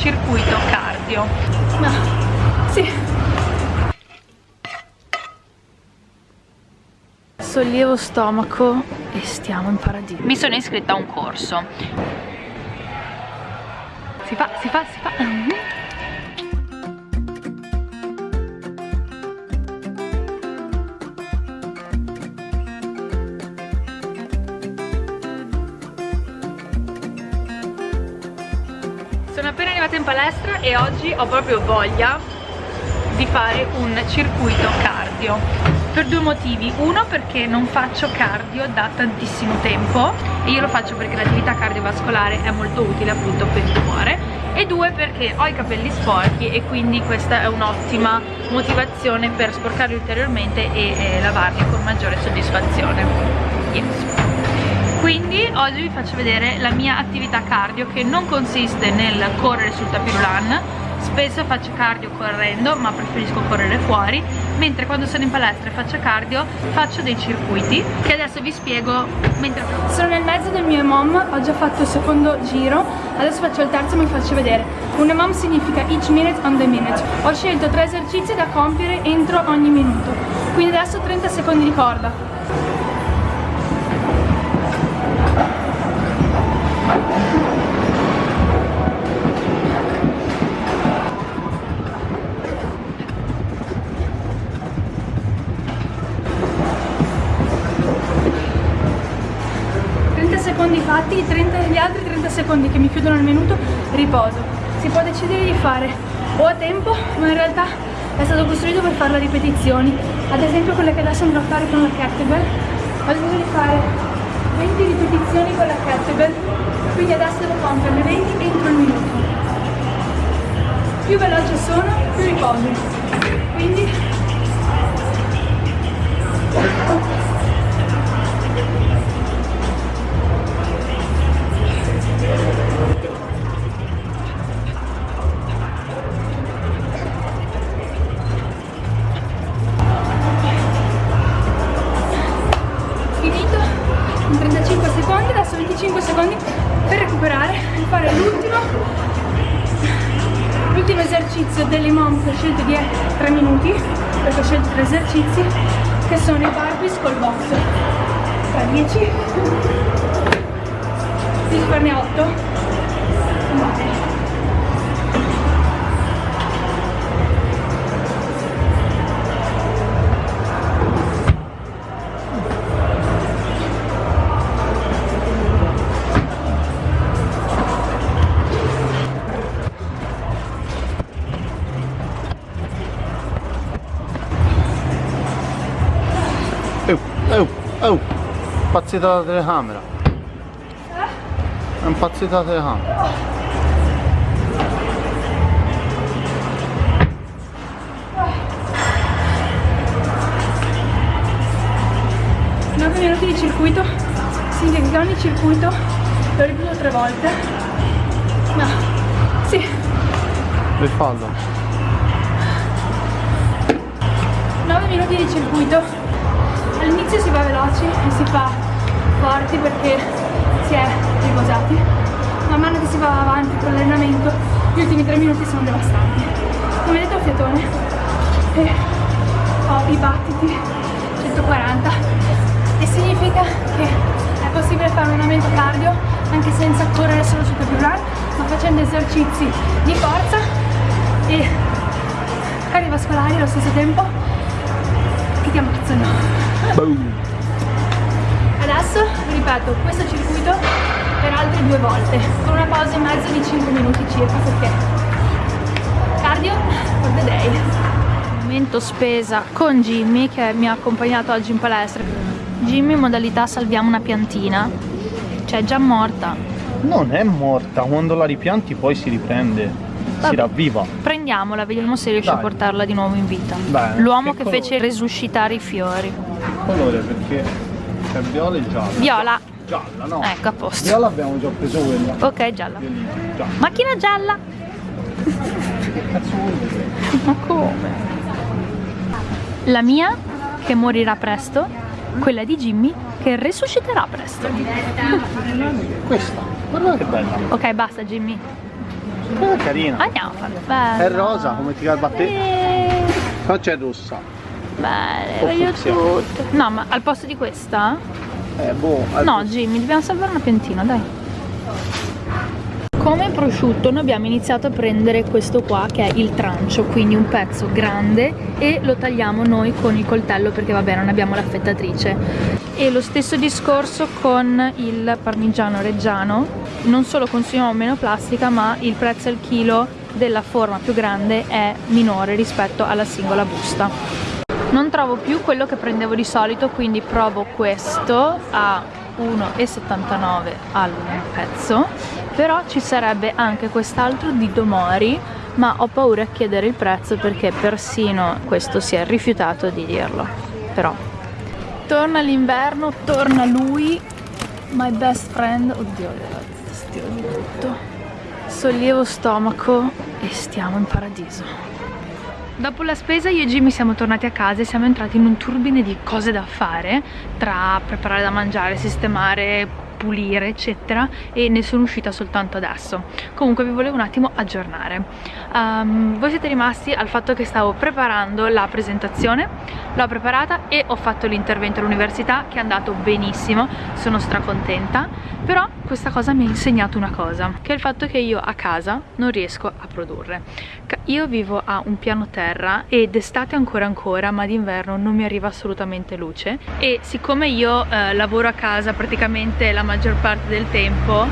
circuito cardio. No. sì. Sollievo stomaco e stiamo in paradiso. Mi sono iscritta a un corso. Si fa, si fa, si fa. Sono appena arrivata in palestra e oggi ho proprio voglia di fare un circuito cardio. Per due motivi. Uno perché non faccio cardio da tantissimo tempo e io lo faccio perché l'attività cardiovascolare è molto utile appunto per il cuore. E due perché ho i capelli sporchi e quindi questa è un'ottima motivazione per sporcarli ulteriormente e eh, lavarli con maggiore soddisfazione. Yes quindi oggi vi faccio vedere la mia attività cardio che non consiste nel correre sul tapirulan spesso faccio cardio correndo ma preferisco correre fuori. Mentre quando sono in palestra e faccio cardio faccio dei circuiti che adesso vi spiego mentre sono nel mezzo del mio mom ho già fatto il secondo giro. Adesso faccio il terzo e vi faccio vedere. Un mom significa each minute on the minute. Ho scelto tre esercizi da compiere entro ogni minuto. Quindi adesso 30 secondi di corda secondi che mi chiudono il minuto, riposo. Si può decidere di fare o a tempo, ma in realtà è stato costruito per fare le ripetizioni. Ad esempio quelle che adesso andrò a fare con la kettlebell, ho deciso di fare 20 ripetizioni con la kettlebell quindi adesso devo compierne 20 entro il minuto più veloce sono più riposo quindi esercizio delle mom ho scelto di 3 minuti perché ho scelto tre esercizi che sono i burpees col box. Tra 10 devi farne 8 Oh, impazzita la telecamera. È impazzita la telecamera. Nove minuti di circuito, significa che ogni circuito lo ripeto tre volte. No, sì. Rifallo. 9 minuti di circuito all'inizio si va veloci e si fa forti perché si è riposati. Man mano che si va avanti con l'allenamento gli ultimi tre minuti sono devastanti. Come vedete ho fiatone? E ho i battiti 140 e significa che è possibile fare un allenamento cardio anche senza correre solo sul tapis run ma facendo esercizi di forza e cardiovascolari allo stesso tempo. Che ti ammazzano. Boom. Adesso ripeto questo circuito per altre due volte con una pausa in mezzo di 5 minuti circa perché cardio for the day. Momento spesa con Jimmy che mi ha accompagnato oggi in palestra. Jimmy in modalità salviamo una piantina, cioè è già morta. Non è morta, quando la ripianti poi si riprende si ravviva. Prendiamola, vediamo se riesce Dai. a portarla di nuovo in vita. L'uomo che, che fece resuscitare i fiori. Colore perché c'è viola e gialla. Viola. Gialla, no? Ecco, a posto. Viola abbiamo già preso quella. Ok, gialla. gialla. Macchina gialla. che cazzo vuol dire? Ma come? La mia che morirà presto, quella di Jimmy che resusciterà presto. Questa, guarda che bella. Ok, basta Jimmy. È carina. Andiamo a farlo. È rosa, come ti garba a te. Qua c'è rossa. Belle, O voglio tutte. No, ma al posto di questa? Eh, boh. No, Jimmy, dobbiamo salvare una piantina, dai. Come prosciutto noi abbiamo iniziato a prendere questo qua che è il trancio, quindi un pezzo grande e lo tagliamo noi con il coltello perché vabbè non abbiamo l'affettatrice. E lo stesso discorso con il parmigiano reggiano, non solo consumiamo meno plastica ma il prezzo al chilo della forma più grande è minore rispetto alla singola busta. Non trovo più quello che prendevo di solito, quindi provo questo a 1,79 al pezzo, però ci sarebbe anche quest'altro di Domori, ma ho paura a chiedere il prezzo perché persino questo si è rifiutato di dirlo. Però torna l'inverno, torna lui, my best friend, oddio, stio di tutto. Sollievo stomaco e stiamo in paradiso. Dopo la spesa io e Jimmy siamo tornati a casa e siamo entrati in un turbine di cose da fare tra preparare da mangiare, sistemare, pulire eccetera e ne sono uscita soltanto adesso. Comunque vi volevo un attimo aggiornare. Um, voi siete rimasti al fatto che stavo preparando la presentazione l'ho preparata e ho fatto l'intervento all'università che è andato benissimo sono stracontenta. Però questa cosa mi ha insegnato una cosa che è il fatto che io a casa non riesco a produrre. Io vivo a un piano terra ed estate ancora ancora ma d'inverno non mi arriva assolutamente luce. E siccome io eh, lavoro a casa praticamente la maggior parte del tempo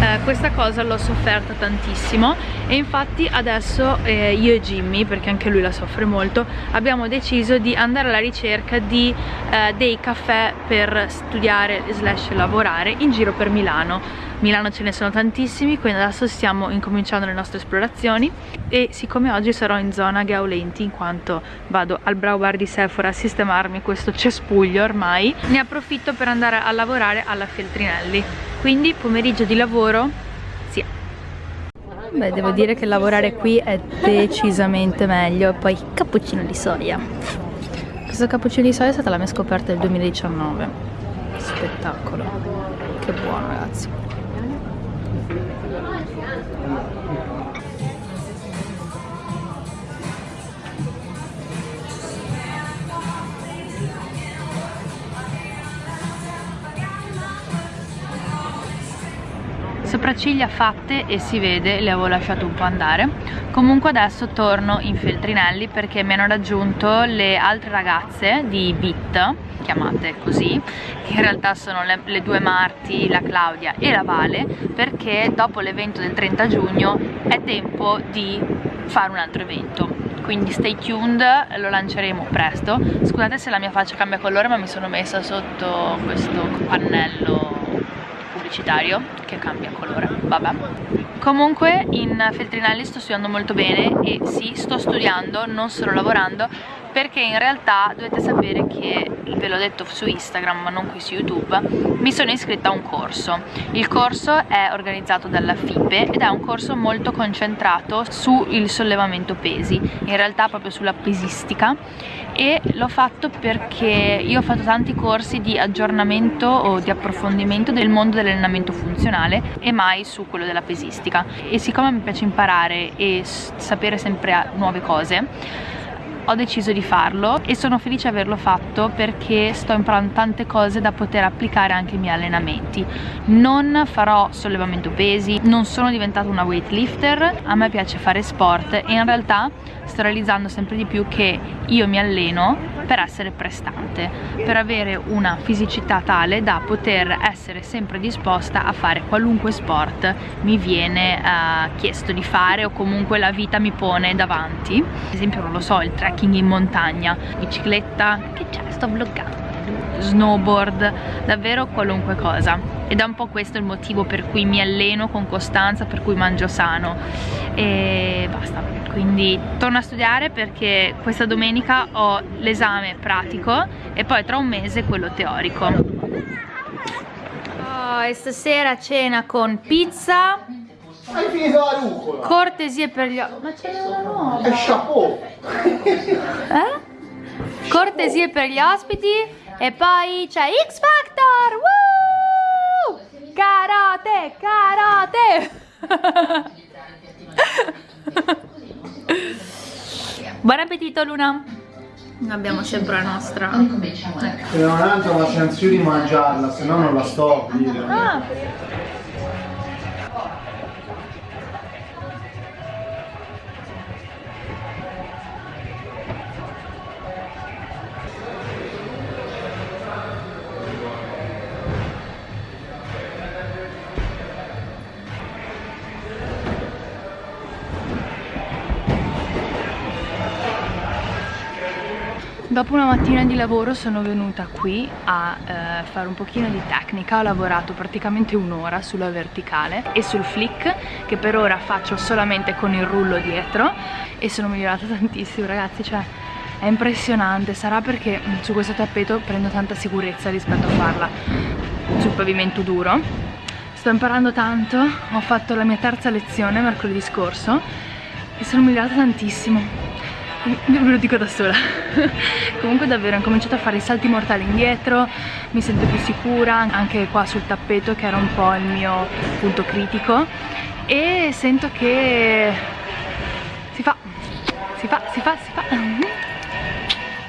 eh, questa cosa l'ho sofferta tantissimo e infatti adesso eh, io e Jimmy, perché anche lui la soffre molto, abbiamo deciso di andare alla ricerca di eh, dei caffè per studiare slash lavorare in giro per Milano. Milano ce ne sono tantissimi, quindi adesso stiamo incominciando le nostre esplorazioni e siccome oggi sarò in zona Gaulenti in quanto vado al Brow Bar di Sephora a sistemarmi questo cespuglio ormai, ne approfitto per andare a lavorare alla Feltrinelli. Quindi pomeriggio di lavoro, sì. Beh, devo dire che lavorare qui è decisamente meglio. Poi cappuccino di soia. Questo cappuccino di soia è stata la mia scoperta del 2019. Spettacolo. Che buono, ragazzi. Sopracciglia fatte e si vede, le avevo lasciate un po' andare. Comunque adesso torno in Feltrinelli perché mi hanno raggiunto le altre ragazze di BIT chiamate così che in realtà sono le, le due Marti, la Claudia e la Vale perché dopo l'evento del 30 giugno è tempo di fare un altro evento. Quindi stay tuned, lo lanceremo presto. Scusate se la mia faccia cambia colore ma mi sono messa sotto questo pannello pubblicitario che cambia colore, vabbè. Comunque in Feltrinelli sto studiando molto bene e sì, sto studiando, non solo lavorando, perché in realtà dovete sapere che, ve l'ho detto su Instagram ma non qui su YouTube, mi sono iscritta a un corso. Il corso è organizzato dalla FIPE ed è un corso molto concentrato sul sollevamento pesi, in realtà proprio sulla pesistica e l'ho fatto perché io ho fatto tanti corsi di aggiornamento o di approfondimento del mondo dell'allenamento funzionale e mai su quello della pesistica e siccome mi piace imparare e sapere sempre nuove cose ho deciso di farlo e sono felice di averlo fatto perché sto imparando tante cose da poter applicare anche ai miei allenamenti. Non farò sollevamento pesi non sono diventata una weightlifter a me piace fare sport e in realtà sto realizzando sempre di più che io mi alleno per essere prestante per avere una fisicità tale da poter essere sempre disposta a fare qualunque sport mi viene uh, chiesto di fare o comunque la vita mi pone davanti. Ad esempio non lo so il trekking in montagna bicicletta che c'è? Sto vloggando. Snowboard, davvero qualunque cosa. Ed è un po' questo il motivo per cui mi alleno con costanza, per cui mangio sano. E basta quindi torno a studiare perché questa domenica ho l'esame pratico e poi tra un mese quello teorico oh, e stasera cena con pizza Hai finito la rucola? cortesie per gli ma ce n'è una nuova È chapeau! eh? cortesie per gli ospiti e poi c'è X Factor Woo! karate karate Buon appetito Luna! Abbiamo sempre la nostra... Se non altro la chance di mangiarla, se no non la sto a dire. Ah! Dopo una mattina di lavoro sono venuta qui a eh, fare un pochino di tecnica, ho lavorato praticamente un'ora sulla verticale e sul flick che per ora faccio solamente con il rullo dietro e sono migliorata tantissimo ragazzi, cioè è impressionante, sarà perché mm, su questo tappeto prendo tanta sicurezza rispetto a farla sul pavimento duro. Sto imparando tanto, ho fatto la mia terza lezione mercoledì scorso e sono migliorata tantissimo ve lo dico da sola. Comunque davvero ho cominciato a fare i salti mortali indietro mi sento più sicura anche qua sul tappeto che era un po' il mio punto critico. E sento che si fa si fa si fa si fa.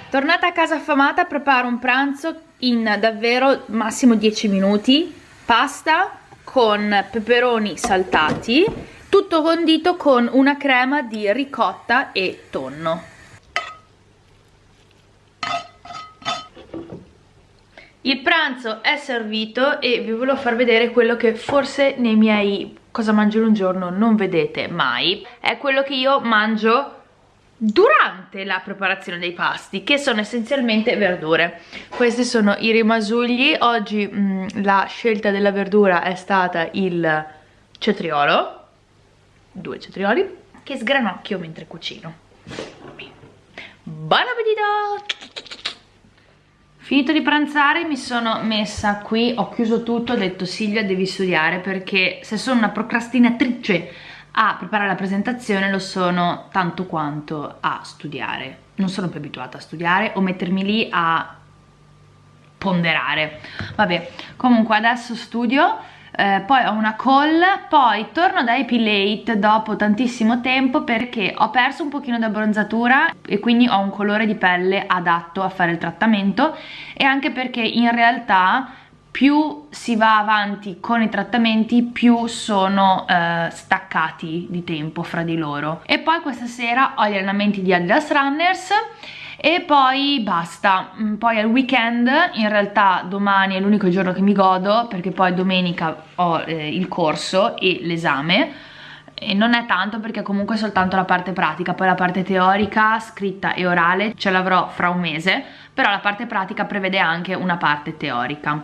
Tornata a casa affamata preparo un pranzo in davvero massimo 10 minuti. Pasta con peperoni saltati tutto condito con una crema di ricotta e tonno. Il pranzo è servito e vi volevo far vedere quello che forse nei miei cosa mangio in un giorno non vedete mai. È quello che io mangio durante la preparazione dei pasti che sono essenzialmente verdure. Questi sono i rimasugli. Oggi mh, mm, la scelta della verdura è stata il cetriolo due cetrioli che sgranocchio mentre cucino. Buon appetito! Finito di pranzare mi sono messa qui ho chiuso tutto ho detto Silvia devi studiare perché se sono una procrastinatrice a preparare la presentazione lo sono tanto quanto a studiare. Non sono più abituata a studiare o mettermi lì a ponderare. Vabbè comunque adesso studio eh, poi ho una call, poi torno da Epilate dopo tantissimo tempo perché ho perso un pochino di abbronzatura e quindi ho un colore di pelle adatto a fare il trattamento e anche perché in realtà più si va avanti con i trattamenti più sono eh, staccati di tempo fra di loro. E poi questa sera ho gli allenamenti di Adidas Runners e poi basta, mm, poi al weekend in realtà domani è l'unico giorno che mi godo perché poi domenica ho eh, il corso e l'esame e non è tanto perché comunque è soltanto la parte pratica, poi la parte teorica, scritta e orale ce l'avrò fra un mese, però la parte pratica prevede anche una parte teorica.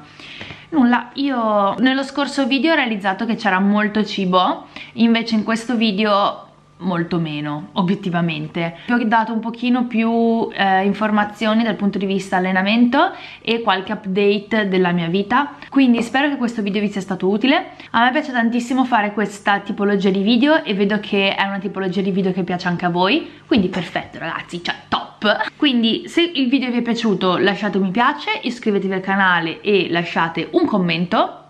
Nulla, io nello scorso video ho realizzato che c'era molto cibo, invece in questo video molto meno obiettivamente. Vi ho dato un pochino più eh, informazioni dal punto di vista allenamento e qualche update della mia vita. Quindi spero che questo video vi sia stato utile. A me piace tantissimo fare questa tipologia di video e vedo che è una tipologia di video che piace anche a voi. Quindi perfetto ragazzi cioè top. Quindi se il video vi è piaciuto lasciate un mi piace iscrivetevi al canale e lasciate un commento.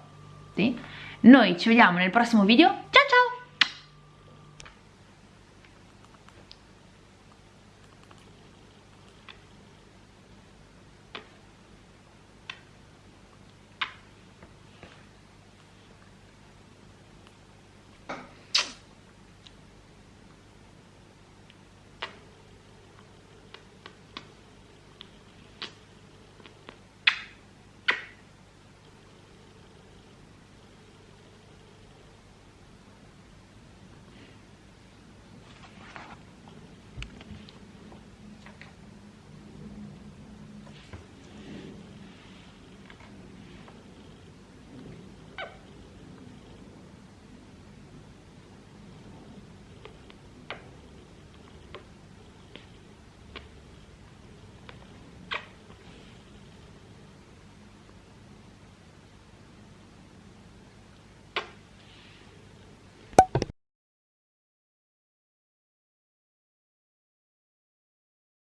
Sì. noi ci vediamo nel prossimo video. Ciao ciao